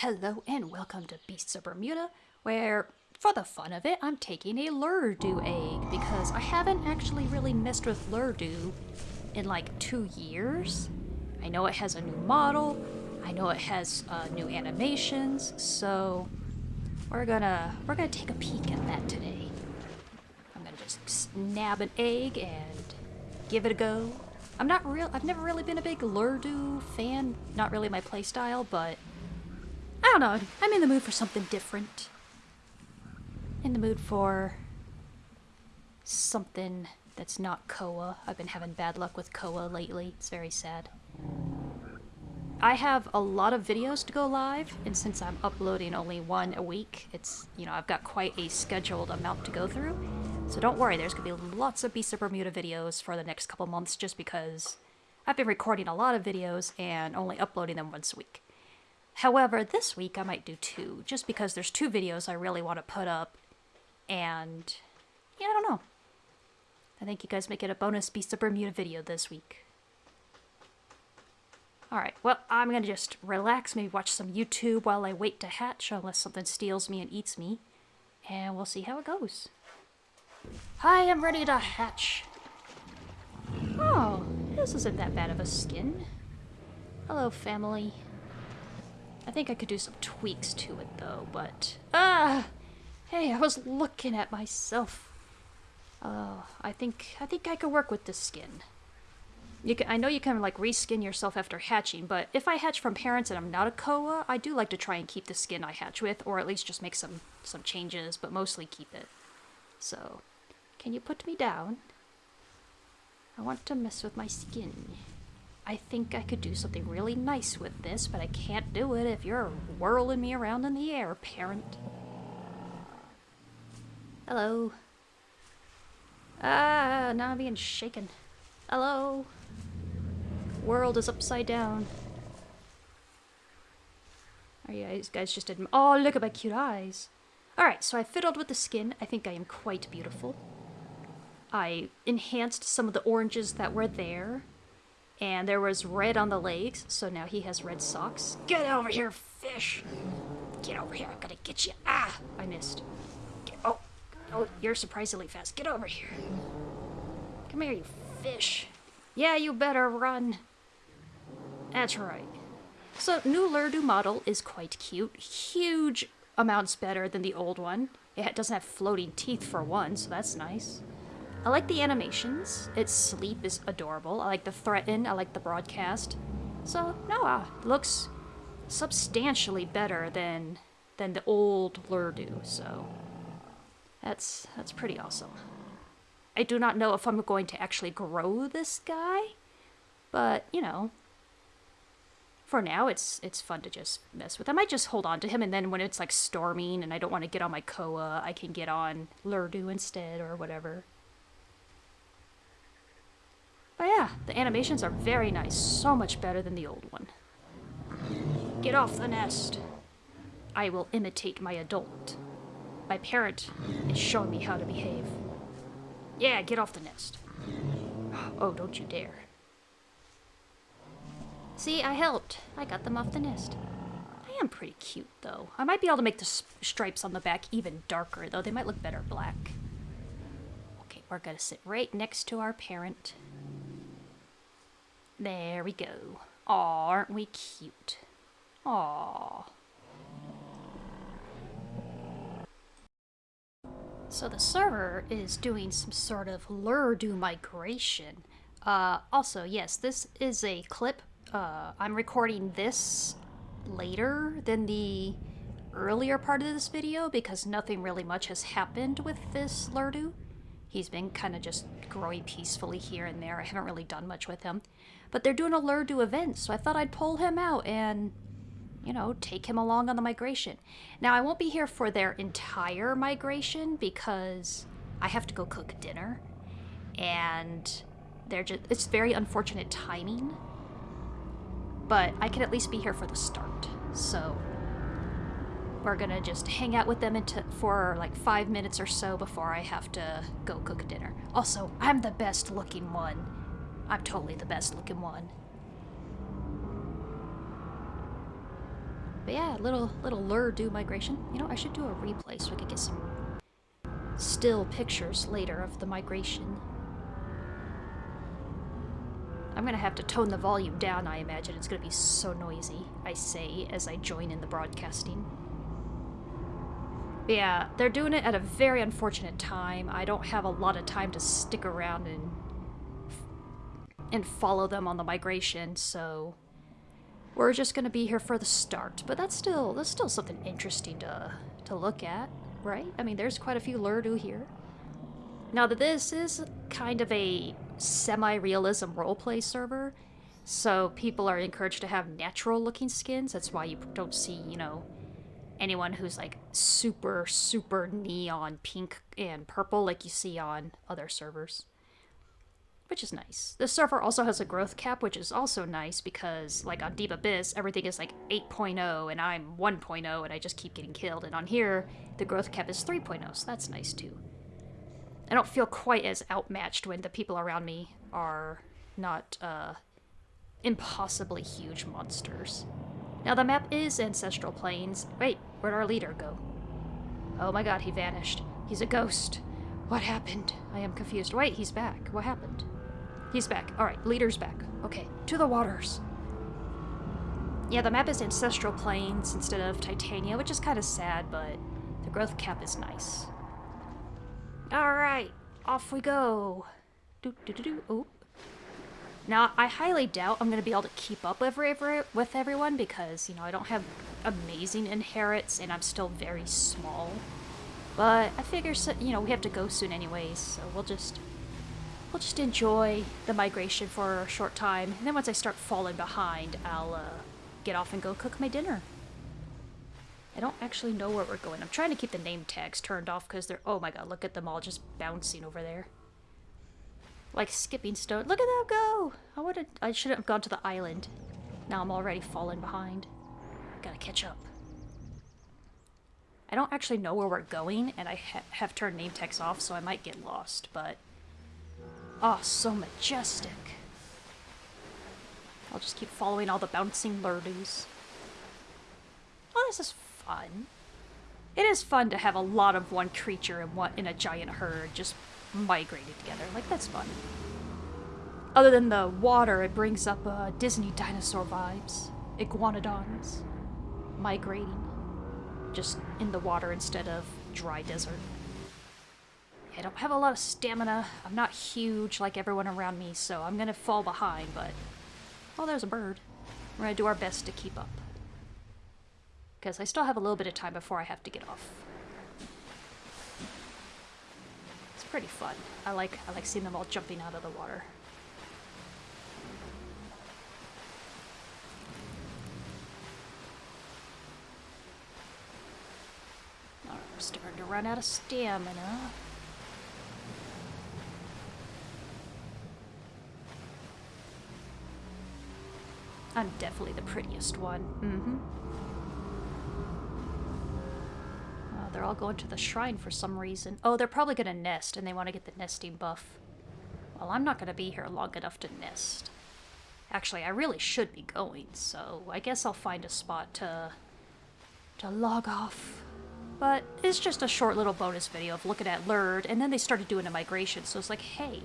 Hello and welcome to Beasts of Bermuda, where, for the fun of it, I'm taking a Lurdu egg because I haven't actually really messed with Lurdu in like two years. I know it has a new model, I know it has uh, new animations, so we're gonna we're gonna take a peek at that today. I'm gonna just nab an egg and give it a go. I'm not real. I've never really been a big Lurdu fan. Not really my playstyle, but don't know. I'm in the mood for something different. In the mood for something that's not Koa. I've been having bad luck with Koa lately. It's very sad. I have a lot of videos to go live, and since I'm uploading only one a week, it's, you know, I've got quite a scheduled amount to go through. So don't worry, there's gonna be lots of Beast of Bermuda videos for the next couple months just because I've been recording a lot of videos and only uploading them once a week. However, this week I might do two, just because there's two videos I really want to put up, and yeah, I don't know. I think you guys may get a bonus Beast of Bermuda video this week. Alright, well, I'm gonna just relax, maybe watch some YouTube while I wait to hatch, unless something steals me and eats me, and we'll see how it goes. Hi, I'm ready to hatch. Oh, this isn't that bad of a skin. Hello, family. I think I could do some tweaks to it though, but... Ah! Hey, I was looking at myself. Oh, I think I think I could work with this skin. You can, I know you can like reskin yourself after hatching, but if I hatch from parents and I'm not a Koa, I do like to try and keep the skin I hatch with, or at least just make some some changes, but mostly keep it. So, can you put me down? I want to mess with my skin. I think I could do something really nice with this, but I can't do it if you're whirling me around in the air, parent. Hello. Ah, now I'm being shaken. Hello. World is upside down. Are you guys, guys just admi- Oh, look at my cute eyes. Alright, so I fiddled with the skin. I think I am quite beautiful. I enhanced some of the oranges that were there. And there was red on the legs, so now he has red socks. Get over here, fish! Get over here, I'm gonna get you. Ah! I missed. Get, oh, oh, you're surprisingly fast. Get over here. Come here, you fish. Yeah, you better run. That's right. So, new Lurdu model is quite cute. Huge amounts better than the old one. It doesn't have floating teeth for one, so that's nice. I like the animations. Its sleep is adorable. I like the threaten. I like the broadcast. So Noah uh, looks substantially better than than the old Lurdu. So that's that's pretty awesome. I do not know if I'm going to actually grow this guy, but you know, for now it's it's fun to just mess with. I might just hold on to him, and then when it's like storming and I don't want to get on my Koa, I can get on Lurdu instead or whatever. But yeah, the animations are very nice. So much better than the old one. Get off the nest. I will imitate my adult. My parent is showing me how to behave. Yeah, get off the nest. Oh, don't you dare. See, I helped. I got them off the nest. I am pretty cute, though. I might be able to make the stripes on the back even darker, though. They might look better black. Okay, we're gonna sit right next to our parent. There we go. Aw, aren't we cute? Aw. So the server is doing some sort of Lurdu migration. Uh, also, yes, this is a clip. Uh, I'm recording this later than the earlier part of this video because nothing really much has happened with this Lurdu. He's been kind of just growing peacefully here and there. I haven't really done much with him. But they're doing a Lurdu event, so I thought I'd pull him out and, you know, take him along on the migration. Now, I won't be here for their entire migration because I have to go cook dinner. And they're just, it's very unfortunate timing. But I can at least be here for the start. So we're gonna just hang out with them for like five minutes or so before I have to go cook dinner. Also, I'm the best looking one. I'm totally the best looking one. But yeah, little little Lurdu migration. You know, I should do a replay so I could get some still pictures later of the migration. I'm gonna have to tone the volume down, I imagine. It's gonna be so noisy, I say, as I join in the broadcasting. But yeah, they're doing it at a very unfortunate time. I don't have a lot of time to stick around and and follow them on the migration, so we're just gonna be here for the start. But that's still that's still something interesting to to look at, right? I mean, there's quite a few Lurdu here. Now that this is kind of a semi-realism roleplay server, so people are encouraged to have natural-looking skins. That's why you don't see, you know, anyone who's like super super neon pink and purple like you see on other servers which is nice. The server also has a growth cap, which is also nice because, like, on Deep Abyss, everything is like 8.0 and I'm 1.0 and I just keep getting killed. And on here, the growth cap is 3.0, so that's nice too. I don't feel quite as outmatched when the people around me are not, uh, impossibly huge monsters. Now, the map is Ancestral Plains. Wait, where'd our leader go? Oh my god, he vanished. He's a ghost. What happened? I am confused. Wait, he's back. What happened? He's back. Alright, leader's back. Okay, to the waters. Yeah, the map is Ancestral Plains instead of Titania, which is kind of sad, but the growth cap is nice. Alright, off we go. Do do do do. Oh. Now, I highly doubt I'm going to be able to keep up with, with everyone because, you know, I don't have amazing inherits and I'm still very small. But I figure, you know, we have to go soon anyways, so we'll just I'll just enjoy the migration for a short time, and then once I start falling behind, I'll uh, get off and go cook my dinner. I don't actually know where we're going. I'm trying to keep the name tags turned off because they're... Oh my god, look at them all just bouncing over there. Like skipping stone. Look at them go! I would I shouldn't have gone to the island. Now I'm already falling behind. Gotta catch up. I don't actually know where we're going, and I ha have turned name tags off, so I might get lost, but Oh, so majestic. I'll just keep following all the bouncing lurdus. Oh, this is fun. It is fun to have a lot of one creature in, one, in a giant herd just migrating together. Like, that's fun. Other than the water, it brings up uh, Disney dinosaur vibes. Iguanodons migrating just in the water instead of dry desert. I don't have a lot of stamina. I'm not huge like everyone around me, so I'm gonna fall behind, but... Oh, there's a bird. We're gonna do our best to keep up. Because I still have a little bit of time before I have to get off. It's pretty fun. I like I like seeing them all jumping out of the water. Alright, we're starting to run out of stamina. I'm definitely the prettiest one. Mm-hmm. Uh, they're all going to the shrine for some reason. Oh, they're probably going to nest, and they want to get the nesting buff. Well, I'm not going to be here long enough to nest. Actually, I really should be going, so I guess I'll find a spot to... to log off. But it's just a short little bonus video of looking at Lurd, and then they started doing a migration, so it's like, hey,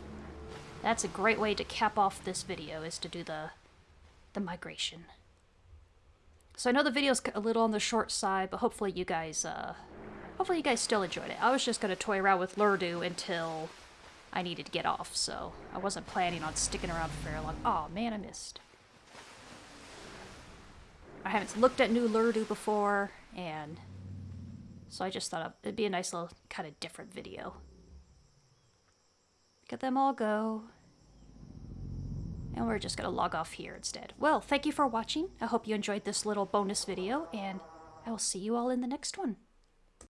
that's a great way to cap off this video, is to do the the migration. So I know the video's a little on the short side, but hopefully you guys, uh, hopefully you guys still enjoyed it. I was just gonna toy around with Lurdu until I needed to get off, so I wasn't planning on sticking around for very long. Oh man, I missed. I haven't looked at new Lurdu before, and so I just thought it'd be a nice little kind of different video. Get them all go. And we're just to log off here instead. Well, thank you for watching. I hope you enjoyed this little bonus video, and I will see you all in the next one.